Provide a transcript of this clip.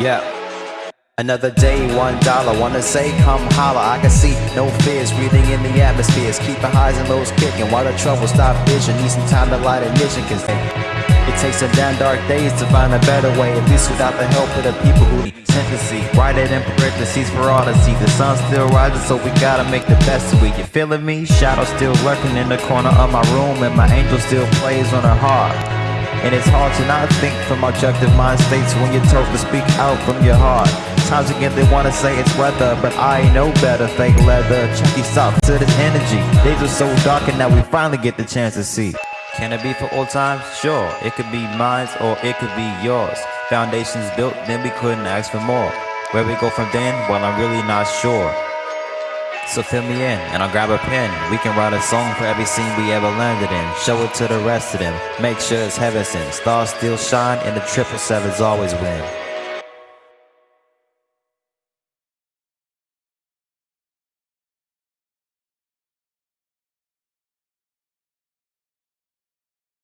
Yeah. Another day, one dollar. Wanna say, come holla. I can see no fears, breathing in the atmospheres. Keeping highs and lows kicking while the trouble stop vision. Need some time to light a mission, cause it takes some damn dark days to find a better way. At least without the help of the people who to see. Write it in parentheses for all to see. The sun still rises, so we gotta make the best of it. You feeling me? Shadow still lurking in the corner of my room, and my angel still plays on her heart. And it's hard to not think from objective mind states when you're told to speak out from your heart. Times again they wanna say it's weather, but I know better. Fake leather, chunky soft to this energy. Days are so dark and now we finally get the chance to see. Can it be for all times? Sure, it could be mine or it could be yours. Foundations built, then we couldn't ask for more. Where we go from then? Well, I'm really not sure. So fill me in, and I'll grab a pen. We can write a song for every scene we ever landed in. Show it to the rest of them. Make sure it's heaven sent. Stars still shine, and the triple sevens always win.